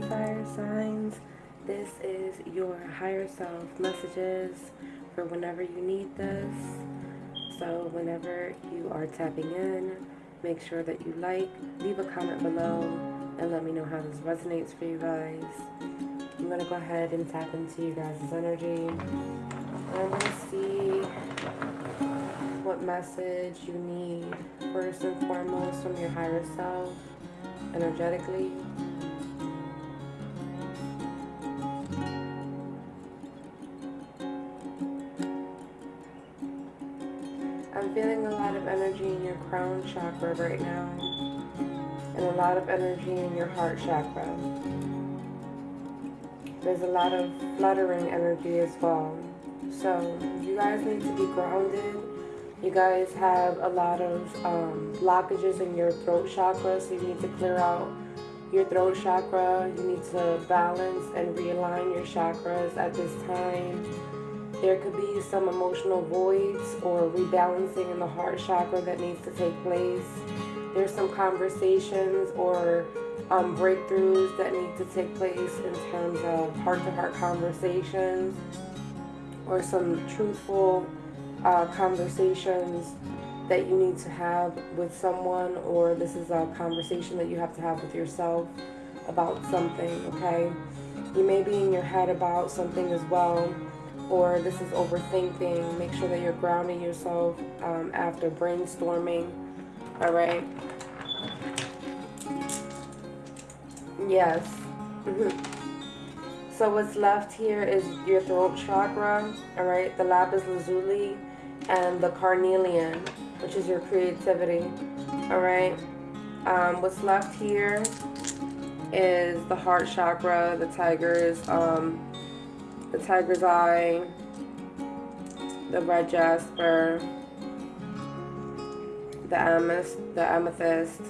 fire signs. This is your higher self messages for whenever you need this. So, whenever you are tapping in, make sure that you like, leave a comment below, and let me know how this resonates for you guys. I'm going to go ahead and tap into you guys' energy. I'm going to see what message you need first and foremost from your higher self energetically. I'm feeling a lot of energy in your crown chakra right now and a lot of energy in your heart chakra. There's a lot of fluttering energy as well. So you guys need to be grounded. You guys have a lot of um, blockages in your throat chakra, so you need to clear out your throat chakra. You need to balance and realign your chakras at this time. There could be some emotional voids or rebalancing in the heart chakra that needs to take place. There's some conversations or um, breakthroughs that need to take place in terms of heart-to-heart -heart conversations or some truthful uh, conversations that you need to have with someone or this is a conversation that you have to have with yourself about something, okay? You may be in your head about something as well or this is overthinking. Make sure that you're grounding yourself um, after brainstorming, all right? Yes. Mm-hmm. So what's left here is your throat chakra, all right, the lapis lazuli, and the carnelian, which is your creativity, all right. Um, what's left here is the heart chakra, the tiger's, um, the tiger's eye, the red jasper, the amethyst, the amethyst.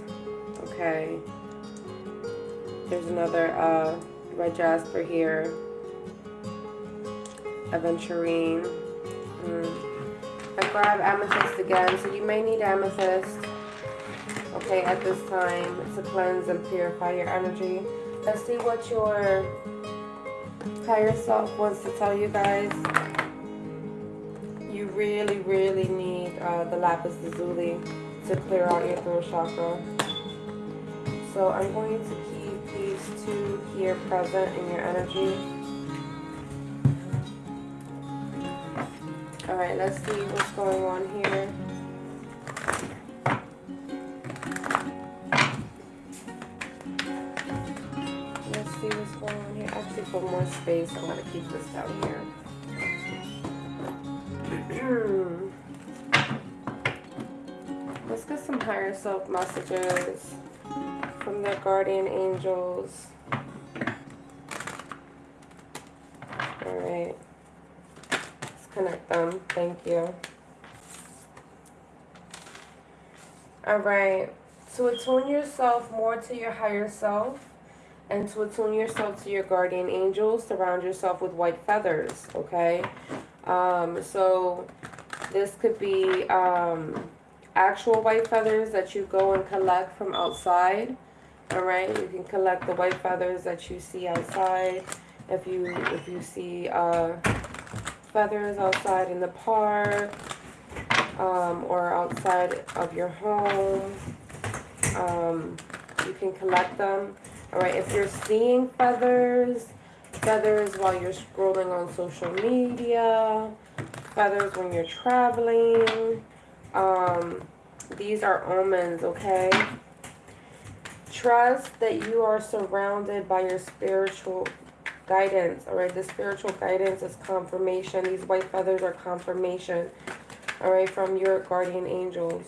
Okay. There's another uh, red jasper here, aventurine. Mm. I grab amethyst again, so you may need amethyst. Okay, at this time to cleanse and purify your energy. Let's see what your higher self wants to tell you guys. You really, really need uh, the lapis lazuli to clear out your throat chakra. So I'm going to keep these two here present in your energy. Alright, let's see what's going on here. More space, I'm going to keep this down here. Hmm. let's get some higher self messages from their guardian angels. Alright Let's connect them. Thank you. Alright. To attune yourself more to your higher self and to attune yourself to your guardian angels, surround yourself with white feathers, okay? Um, so this could be um, actual white feathers that you go and collect from outside, all right? You can collect the white feathers that you see outside. If you if you see uh, feathers outside in the park um, or outside of your home. Um, you can collect them. All right, if you're seeing feathers, feathers while you're scrolling on social media, feathers when you're traveling, um, these are omens, okay? Trust that you are surrounded by your spiritual guidance, all right? The spiritual guidance is confirmation. These white feathers are confirmation, all right, from your guardian angels.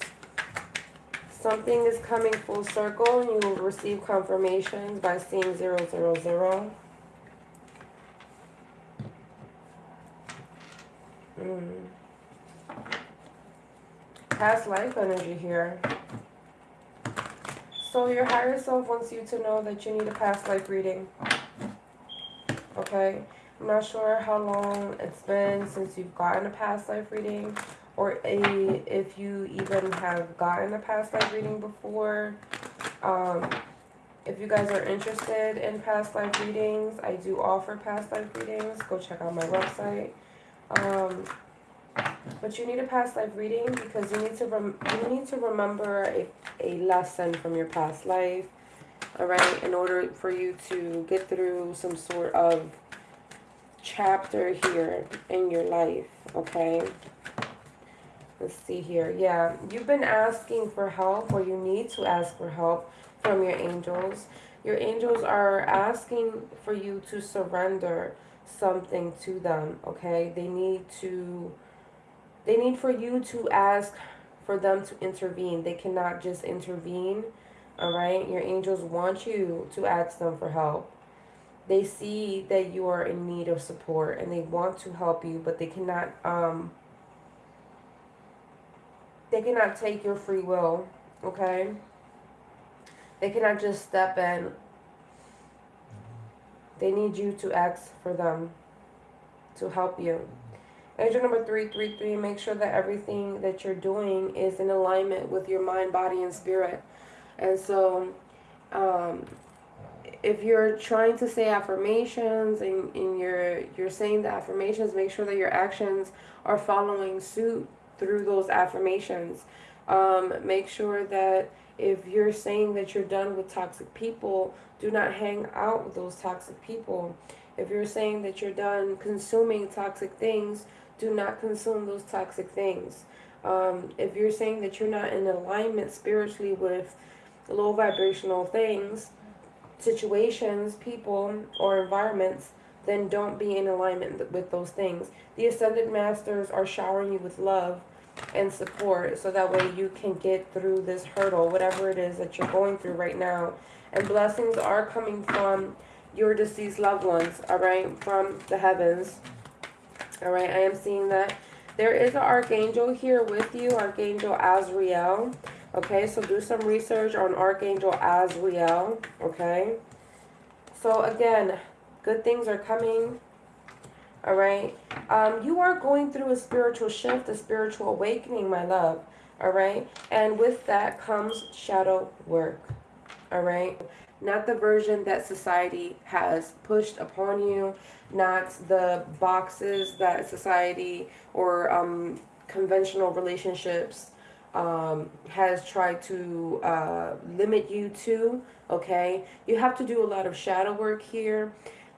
Something is coming full circle and you will receive confirmations by seeing 000. Mm. Past life energy here. So your higher self wants you to know that you need a past life reading okay? I'm not sure how long it's been since you've gotten a past life reading or a, if you even have gotten a past life reading before. Um, if you guys are interested in past life readings, I do offer past life readings. Go check out my website. Um, but you need a past life reading because you need to rem- you need to remember a, a lesson from your past life. All right, in order for you to get through some sort of chapter here in your life. Okay. Let's see here. Yeah, you've been asking for help, or you need to ask for help from your angels. Your angels are asking for you to surrender something to them, okay? They need to they need for you to ask for them to intervene. They cannot just intervene. All right? Your angels want you to ask them for help. They see that you are in need of support and they want to help you, but they cannot um they cannot take your free will, okay? They cannot just step in. They need you to ask for them to help you. Angel number 333, make sure that everything that you're doing is in alignment with your mind, body, and spirit. And so, um, if you're trying to say affirmations and, and you're, you're saying the affirmations, make sure that your actions are following suit through those affirmations. Um, make sure that if you're saying that you're done with toxic people, do not hang out with those toxic people. If you're saying that you're done consuming toxic things, do not consume those toxic things. Um, if you're saying that you're not in alignment spiritually with low vibrational things, situations, people, or environments, then don't be in alignment with those things. The Ascended Masters are showering you with love and support so that way you can get through this hurdle, whatever it is that you're going through right now. And blessings are coming from your deceased loved ones, all right, from the heavens. All right, I am seeing that. There is an archangel here with you, Archangel Azrael. Okay, so do some research on Archangel Azrael. Okay. So again, good things are coming all right? Um, you are going through a spiritual shift a spiritual awakening my love all right? And with that comes shadow work all right? Not the version that society has pushed upon you not the boxes that society or um, conventional relationships um, has tried to uh, limit you to okay? You have to do a lot of shadow work here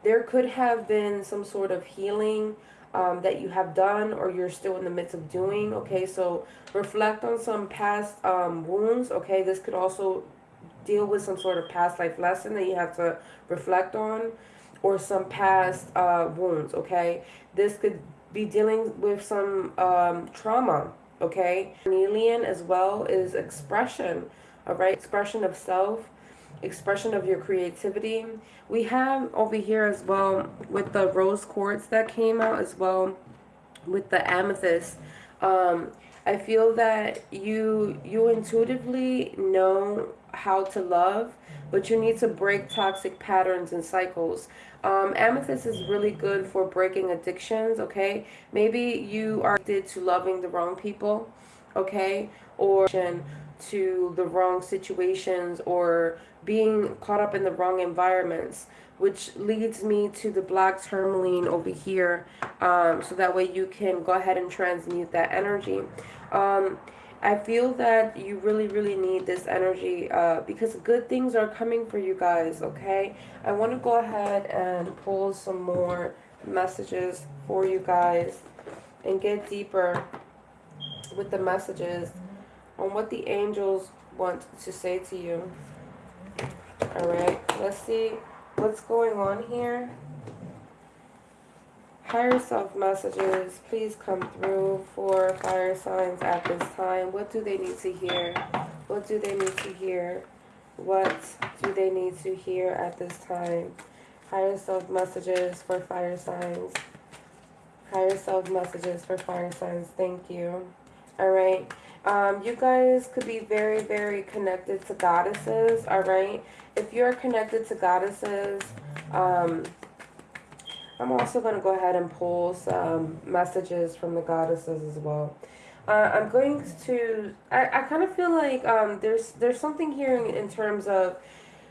there could have been some sort of healing um, that you have done or you're still in the midst of doing. Okay, so reflect on some past um, wounds. Okay, this could also deal with some sort of past life lesson that you have to reflect on or some past uh, wounds. Okay, this could be dealing with some um, trauma. Okay, alien as well is expression. All right, expression of self expression of your creativity. We have over here as well with the rose quartz that came out as well with the amethyst. Um, I feel that you you intuitively know how to love, but you need to break toxic patterns and cycles. Um, amethyst is really good for breaking addictions, okay? Maybe you are addicted to loving the wrong people, okay? Or to the wrong situations or being caught up in the wrong environments which leads me to the black tourmaline over here um, so that way you can go ahead and transmute that energy um, I feel that you really really need this energy uh, because good things are coming for you guys okay I want to go ahead and pull some more messages for you guys and get deeper with the messages on what the angels want to say to you. Alright, let's see what's going on here. Higher self messages, please come through for fire signs at this time. What do they need to hear? What do they need to hear? What do they need to hear at this time? Higher self messages for fire signs. Higher self messages for fire signs. Thank you. All right. Um, you guys could be very, very connected to goddesses, all right? If you're connected to goddesses, um, I'm also going to go ahead and pull some messages from the goddesses as well. Uh, I'm going to, I, I kind of feel like um, there's there's something here in, in terms of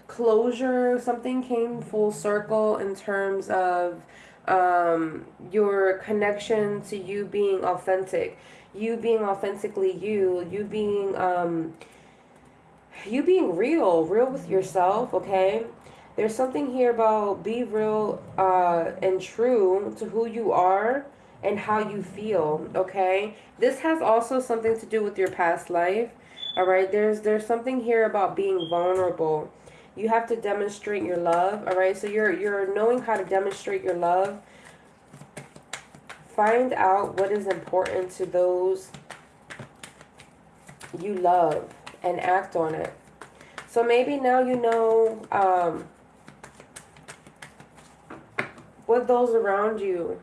closure. Something came full circle in terms of um, your connection to you being authentic, you being authentically you, you being um, you being real, real with yourself. Okay, there's something here about be real uh, and true to who you are and how you feel. Okay, this has also something to do with your past life. All right, there's there's something here about being vulnerable you have to demonstrate your love all right so you're you're knowing how to demonstrate your love find out what is important to those you love and act on it. So maybe now you know um, what those around you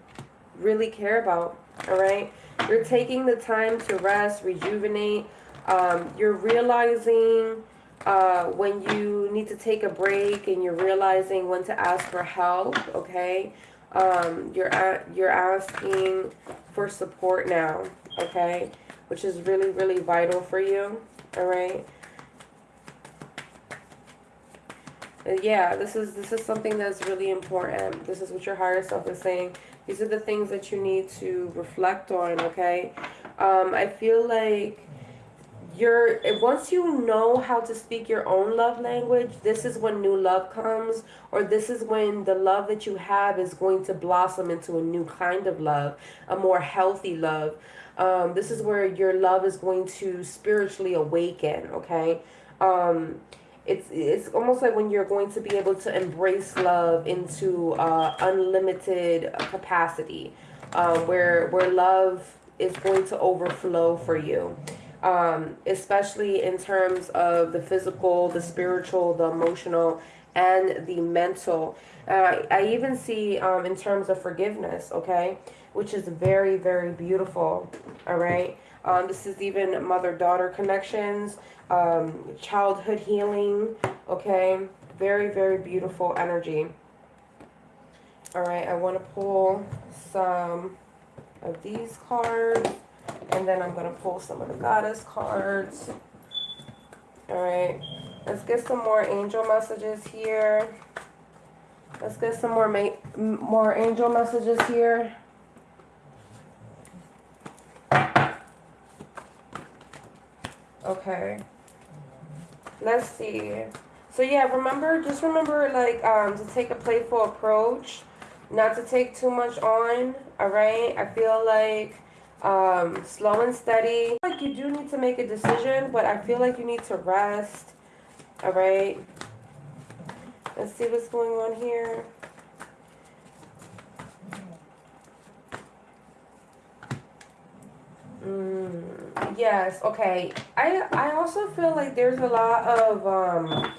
really care about all right? You're taking the time to rest rejuvenate. Um, you're realizing uh, when you need to take a break and you're realizing when to ask for help, okay? Um, you're, you're asking for support now, okay? Which is really, really vital for you, all right? Yeah, this is this is something that's really important. This is what your higher self is saying. These are the things that you need to reflect on, okay? Um, I feel like you're once you know how to speak your own love language this is when new love comes or this is when the love that you have is going to blossom into a new kind of love a more healthy love. Um, this is where your love is going to spiritually awaken okay? Um, it's it's almost like when you're going to be able to embrace love into uh, unlimited capacity um, where where love is going to overflow for you um, especially in terms of the physical, the spiritual, the emotional, and the mental. Uh, I even see um, in terms of forgiveness, okay, which is very, very beautiful, all right? Um, this is even mother-daughter connections, um, childhood healing, okay? Very, very beautiful energy. All right, I want to pull some of these cards. And then I'm going to pull some of the goddess cards. Alright. Let's get some more angel messages here. Let's get some more more angel messages here. Okay. Let's see. So yeah, remember, just remember like um, to take a playful approach. Not to take too much on, alright? I feel like um, slow and steady. Like you do need to make a decision, but I feel like you need to rest. All right. Let's see what's going on here. Mm, yes. Okay. I I also feel like there's a lot of um,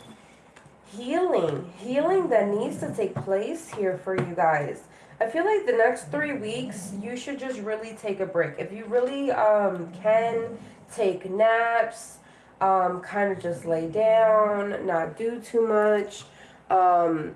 healing, healing that needs to take place here for you guys. I feel like the next three weeks, you should just really take a break. If you really um, can take naps, um, kind of just lay down, not do too much. Um,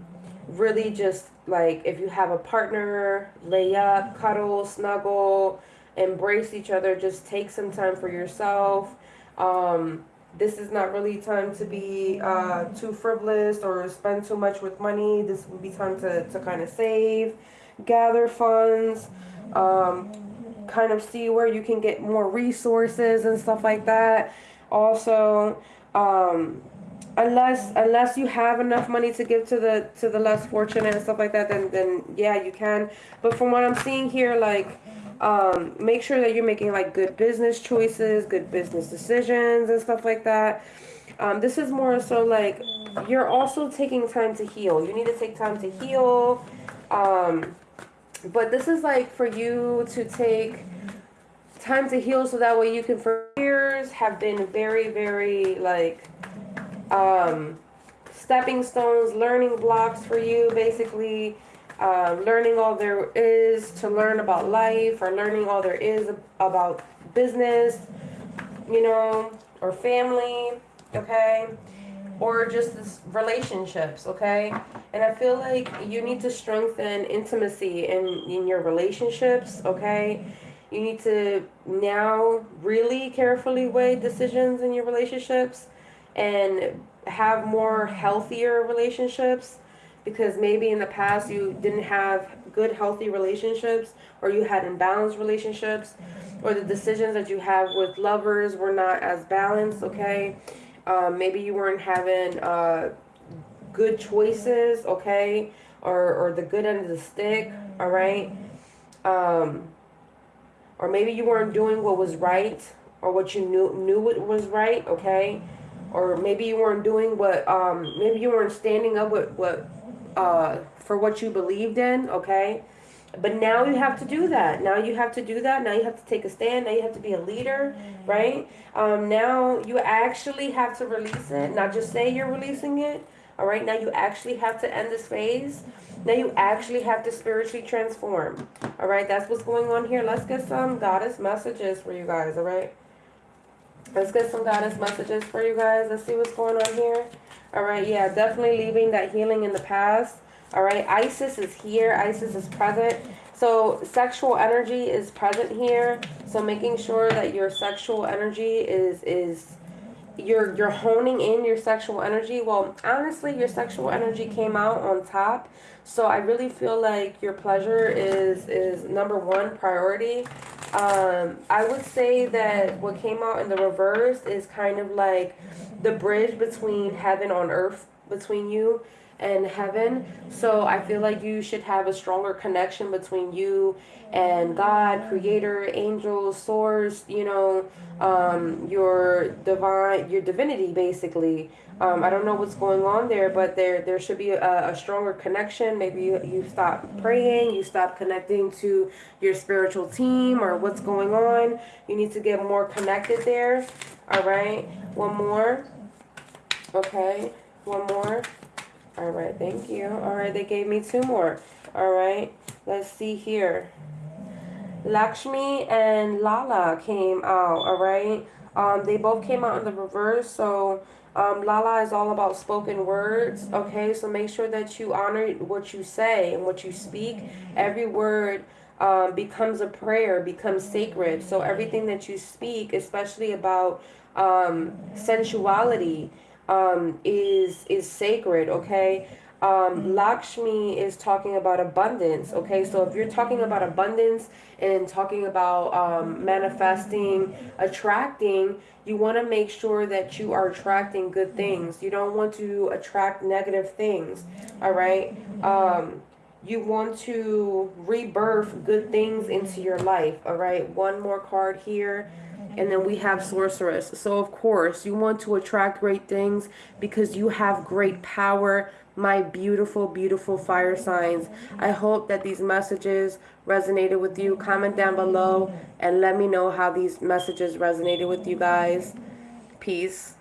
really just like if you have a partner, lay up, cuddle, snuggle, embrace each other. Just take some time for yourself. Um, this is not really time to be uh, too frivolous or spend too much with money. This would be time to, to kind of save gather funds, um, kind of see where you can get more resources and stuff like that. Also, um, unless unless you have enough money to give to the to the less fortunate and stuff like that, then then yeah, you can. But from what I'm seeing here, like. Um, make sure that you're making like good business choices, good business decisions and stuff like that. Um, this is more so like you're also taking time to heal. You need to take time to heal. Um, but this is like for you to take time to heal so that way you can for years have been very very like um stepping stones learning blocks for you basically uh, learning all there is to learn about life or learning all there is about business you know or family okay or just this relationships, okay? And I feel like you need to strengthen intimacy in, in your relationships, okay? You need to now really carefully weigh decisions in your relationships and have more healthier relationships because maybe in the past you didn't have good healthy relationships or you had imbalanced relationships or the decisions that you have with lovers were not as balanced okay um, maybe you weren't having uh, good choices okay? Or, or the good end of the stick all right? Um, or maybe you weren't doing what was right or what you knew knew what was right okay? Or maybe you weren't doing what um, maybe you weren't standing up with what uh, for what you believed in, okay? But now you have to do that. Now you have to do that. Now you have to take a stand. Now you have to be a leader, right? Um, now you actually have to release it, not just say you're releasing it. All right, now you actually have to end this phase. Now you actually have to spiritually transform. All right, that's what's going on here. Let's get some goddess messages for you guys. All right, let's get some goddess messages for you guys. Let's see what's going on here. All right, yeah, definitely leaving that healing in the past. All right, Isis is here. Isis is present. So sexual energy is present here. So making sure that your sexual energy is is you're you're honing in your sexual energy. Well, honestly, your sexual energy came out on top. So I really feel like your pleasure is is number one priority. Um, I would say that what came out in the reverse is kind of like the bridge between heaven on earth between you and heaven. So I feel like you should have a stronger connection between you and God, Creator, angels, Source. You know, um, your divine, your divinity, basically. Um, I don't know what's going on there, but there there should be a, a stronger connection. Maybe you, you stop praying, you stop connecting to your spiritual team or what's going on. You need to get more connected there. All right, one more. Okay, one more. All right, thank you. All right, they gave me two more. All right, let's see here. Lakshmi and Lala came out, all right? Um, they both came out in the reverse, so um, Lala is all about spoken words, okay? So make sure that you honor what you say and what you speak. Every word um, becomes a prayer, becomes sacred. So everything that you speak, especially about um, sensuality, um, is is sacred. Okay. Um, Lakshmi is talking about abundance. Okay, so if you're talking about abundance and talking about um, manifesting, attracting, you want to make sure that you are attracting good things. You don't want to attract negative things. All right. Um, you want to rebirth good things into your life. All right. One more card here. And then we have sorceress. So of course you want to attract great things because you have great power, my beautiful, beautiful fire signs. I hope that these messages resonated with you. Comment down below and let me know how these messages resonated with you guys. Peace.